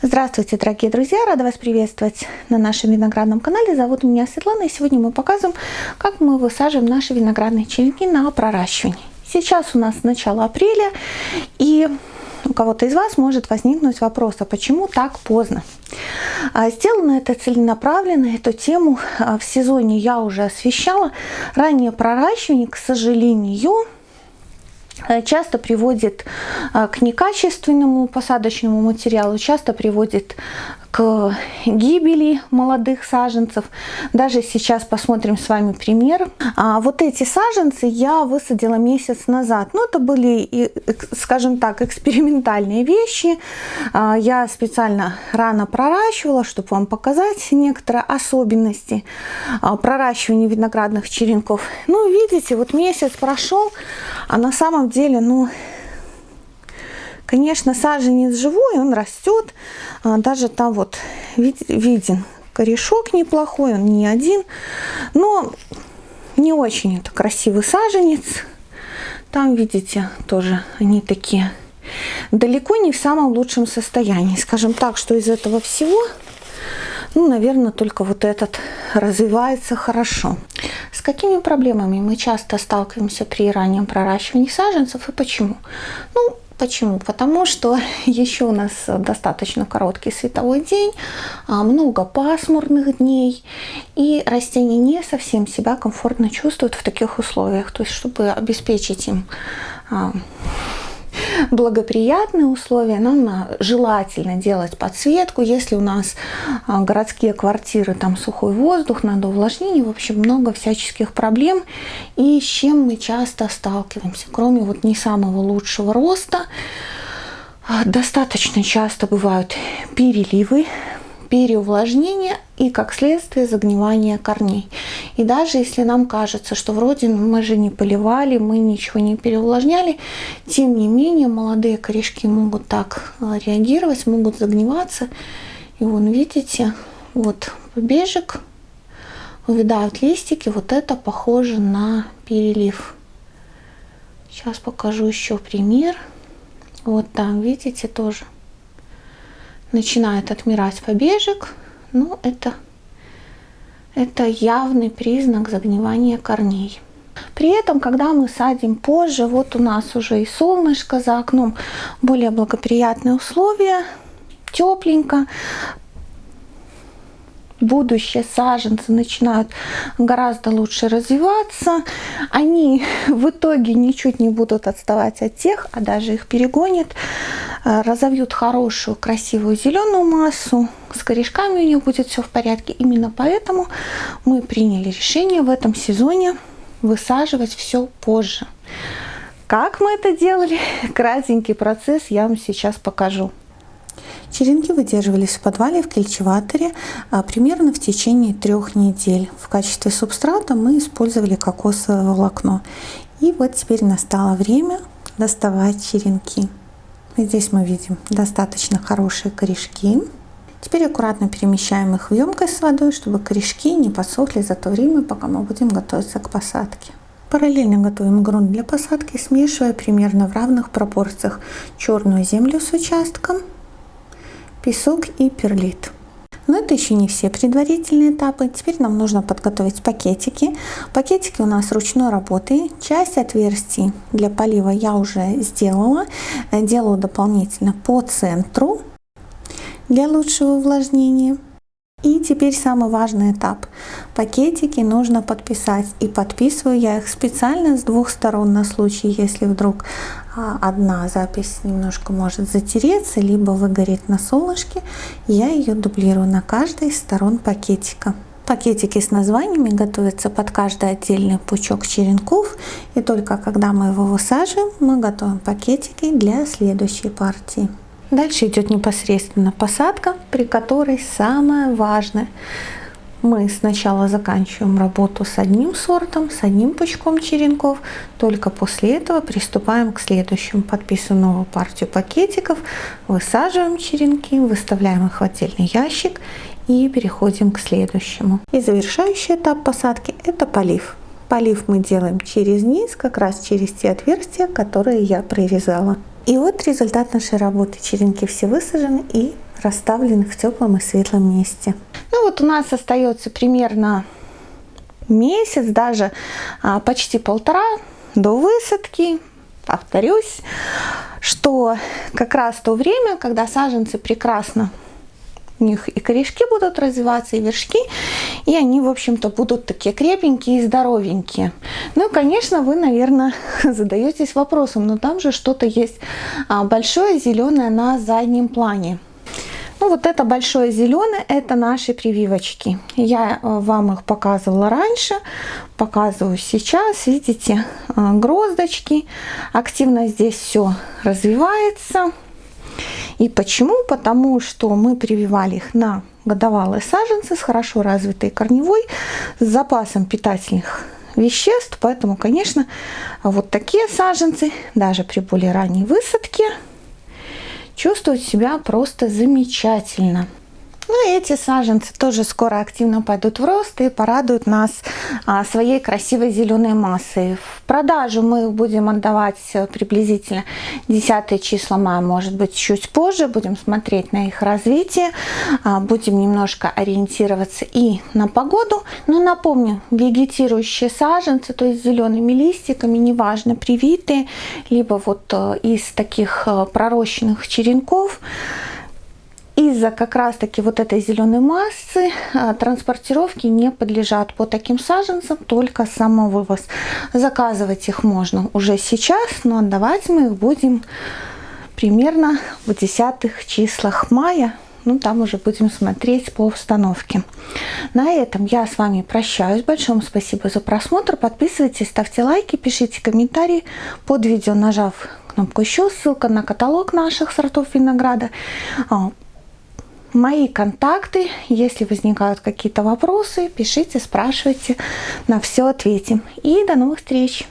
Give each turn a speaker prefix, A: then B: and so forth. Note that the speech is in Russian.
A: Здравствуйте, дорогие друзья! Рада вас приветствовать на нашем виноградном канале. Зовут меня Светлана, и сегодня мы показываем, как мы высаживаем наши виноградные черенки на проращивание. Сейчас у нас начало апреля, и у кого-то из вас может возникнуть вопрос, а почему так поздно? А, сделано это целенаправленно, эту тему а, в сезоне я уже освещала. Раннее проращивание, к сожалению, часто приводит э, к некачественному посадочному материалу, часто приводит к гибели молодых саженцев. Даже сейчас посмотрим с вами пример. А вот эти саженцы я высадила месяц назад. Ну, это были, скажем так, экспериментальные вещи. А, я специально рано проращивала, чтобы вам показать некоторые особенности а, проращивания виноградных черенков. Ну, видите, вот месяц прошел, а на самом деле, ну, Конечно, саженец живой, он растет. А, даже там вот виден корешок неплохой, он не один. Но не очень это красивый саженец. Там, видите, тоже они такие далеко не в самом лучшем состоянии. Скажем так, что из этого всего, ну, наверное, только вот этот развивается хорошо. С какими проблемами мы часто сталкиваемся при раннем проращивании саженцев и почему? Ну, Почему? Потому что еще у нас достаточно короткий световой день, а, много пасмурных дней, и растения не совсем себя комфортно чувствуют в таких условиях. То есть, чтобы обеспечить им а, благоприятные условия, нам желательно делать подсветку. Если у нас а, городские квартиры, там сухой воздух, надо увлажнение, в общем, много всяческих проблем. И с чем мы часто сталкиваемся, кроме вот не самого лучшего роста, а, достаточно часто бывают переливы переувлажнение и, как следствие, загнивание корней. И даже если нам кажется, что вроде мы же не поливали, мы ничего не переувлажняли, тем не менее молодые корешки могут так э, реагировать, могут загниваться. И вон, видите, вот побежек, увядают листики, вот это похоже на перелив. Сейчас покажу еще пример. Вот там, видите, тоже начинает отмирать побежек, ну это, это явный признак загнивания корней. При этом, когда мы садим позже, вот у нас уже и солнышко за окном, более благоприятные условия, тепленько, будущие саженцы начинают гораздо лучше развиваться. Они в итоге ничуть не будут отставать от тех, а даже их перегонят. Э, разовьют хорошую, красивую зеленую массу. С корешками у них будет все в порядке. Именно поэтому мы приняли решение в этом сезоне высаживать все позже. Как мы это делали? Кратенький процесс я вам сейчас покажу. Черенки выдерживались в подвале в кельчеваторе а, примерно в течение трех недель. В качестве субстрата мы использовали кокосовое волокно. И вот теперь настало время доставать черенки. Здесь мы видим достаточно хорошие корешки. Теперь аккуратно перемещаем их в емкость с водой, чтобы корешки не подсохли за то время, пока мы будем готовиться к посадке. Параллельно готовим грунт для посадки, смешивая примерно в равных пропорциях черную землю с участком песок и перлит. Но это еще не все предварительные этапы. Теперь нам нужно подготовить пакетики. Пакетики у нас ручной работы. Часть отверстий для полива я уже сделала. Делаю дополнительно по центру для лучшего увлажнения. И теперь самый важный этап. Пакетики нужно подписать. И подписываю я их специально с двух сторон на случай, если вдруг а, одна запись немножко может затереться, либо выгореть на солнышке. Я ее дублирую на каждой из сторон пакетика. Пакетики с названиями готовятся под каждый отдельный пучок черенков. И только когда мы его высаживаем, мы готовим пакетики для следующей партии. Дальше идет непосредственно посадка, при которой самое важное мы сначала заканчиваем работу с одним сортом, с одним пучком черенков, только после этого приступаем к следующему. Подписываем новую партию пакетиков, высаживаем черенки, выставляем их в отдельный ящик и переходим к следующему. И завершающий этап посадки это полив. Полив мы делаем через низ, как раз через те отверстия, которые я прорезала. И вот результат нашей работы. Черенки все высажены и расставлены в теплом и светлом месте. Ну вот у нас остается примерно месяц, даже а, почти полтора до высадки. Повторюсь, что как раз то время, когда саженцы прекрасно у них и корешки будут развиваться, и вершки, и они, в общем-то, будут такие крепенькие и здоровенькие. Ну конечно, вы, наверное, задаетесь вопросом, но там же что-то есть а, большое зеленое на заднем плане. Ну вот это большое зеленое, это наши прививочки. Я э, вам их показывала раньше, показываю сейчас. Видите, э, гроздочки. Активно здесь все развивается. И почему? Потому что мы прививали их на годовалые саженцы с хорошо развитой корневой, с запасом питательных веществ. Поэтому, конечно, вот такие саженцы, даже при более ранней высадке, чувствуют себя просто замечательно. Ну и эти саженцы тоже скоро активно пойдут в рост и порадуют нас а, своей красивой зеленой массой. В продажу мы их будем отдавать э, приблизительно 10 числа мая, может быть чуть позже. Будем смотреть на их развитие, а, будем немножко ориентироваться и на погоду. Но напомню, вегетирующие саженцы, то есть зелеными листиками, неважно, привитые, либо вот э, из таких э, пророщенных черенков, из-за как раз таки вот этой зеленой массы а, транспортировки не подлежат по таким саженцам, только самовывоз. Заказывать их можно уже сейчас, но отдавать мы их будем примерно в десятых числах мая. Ну, там уже будем смотреть по установке. На этом я с вами прощаюсь. Большое спасибо за просмотр. Подписывайтесь, ставьте лайки, пишите комментарии под видео, нажав кнопку еще. Ссылка на каталог наших сортов винограда а, мои контакты. Если возникают какие-то вопросы, пишите, спрашивайте, на все ответим. И до новых встреч!